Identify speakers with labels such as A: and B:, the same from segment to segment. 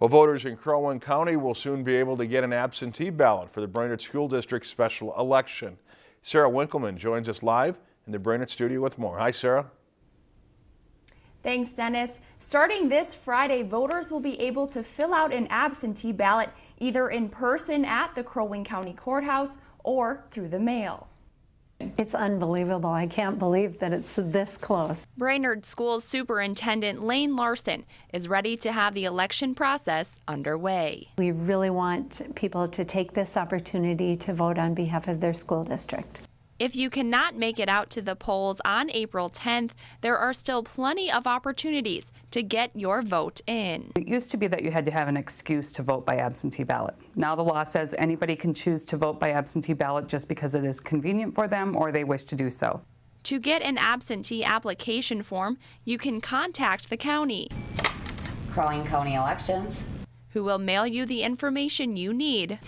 A: Well, voters in Crow Wing County will soon be able to get an absentee ballot for the Brainerd School District special election. Sarah Winkleman joins us live in the Brainerd studio with more. Hi, Sarah.
B: Thanks, Dennis. Starting this Friday, voters will be able to fill out an absentee ballot either in person at the Crow Wing County Courthouse or through the mail.
C: It's unbelievable. I can't believe that it's this close.
B: Brainerd School Superintendent Laine Larson is ready to have the election process underway.
C: We really want people to take this opportunity to vote on behalf of their school district.
B: If you cannot make it out to the polls on April 10th, there are still plenty of opportunities to get your vote in.
D: It used to be that you had to have an excuse to vote by absentee ballot. Now the law says anybody can choose to vote by absentee ballot just because it is convenient for them or they wish to do so.
B: To get an absentee application form, you can contact the county.
E: Crow Wing County Elections.
B: Who will mail you the information you need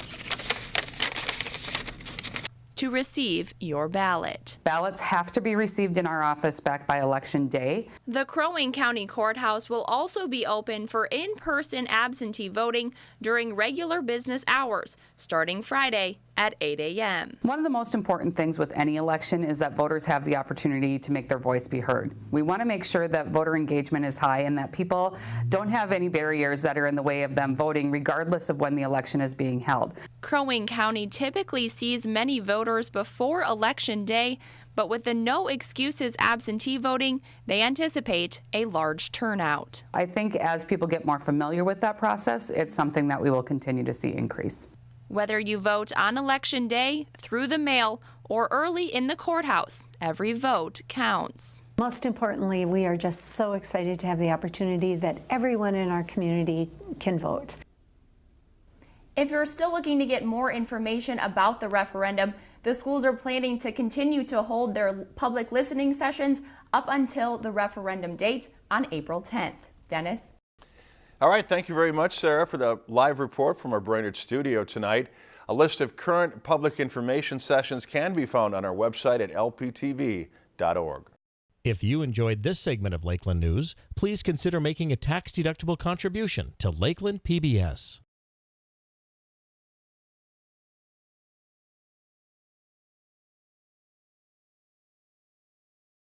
B: to receive your ballot.
D: Ballots have to be received in our office back by election day.
B: The Crow Wing County Courthouse will also be open for in-person absentee voting during regular business hours, starting Friday at 8 a.m.
D: One of the most important things with any election is that voters have the opportunity to make their voice be heard. We want to make sure that voter engagement is high and that people don't have any barriers that are in the way of them voting regardless of when the election is being held.
B: Crow Wing County typically sees many voters before election day, but with the no excuses absentee voting, they anticipate a large turnout.
D: I think as people get more familiar with that process, it's something that we will continue to see increase.
B: Whether you vote on election day, through the mail, or early in the courthouse, every vote counts.
C: Most importantly, we are just so excited to have the opportunity that everyone in our community can vote.
B: If you're still looking to get more information about the referendum, the schools are planning to continue to hold their public listening sessions up until the referendum date on April 10th. Dennis?
A: All right, thank you very much, Sarah, for the live report from our Brainerd studio tonight. A list of current public information sessions can be found on our website at lptv.org.
F: If you enjoyed this segment of Lakeland News, please consider making a tax-deductible contribution to Lakeland PBS.